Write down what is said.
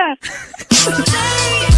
Florida.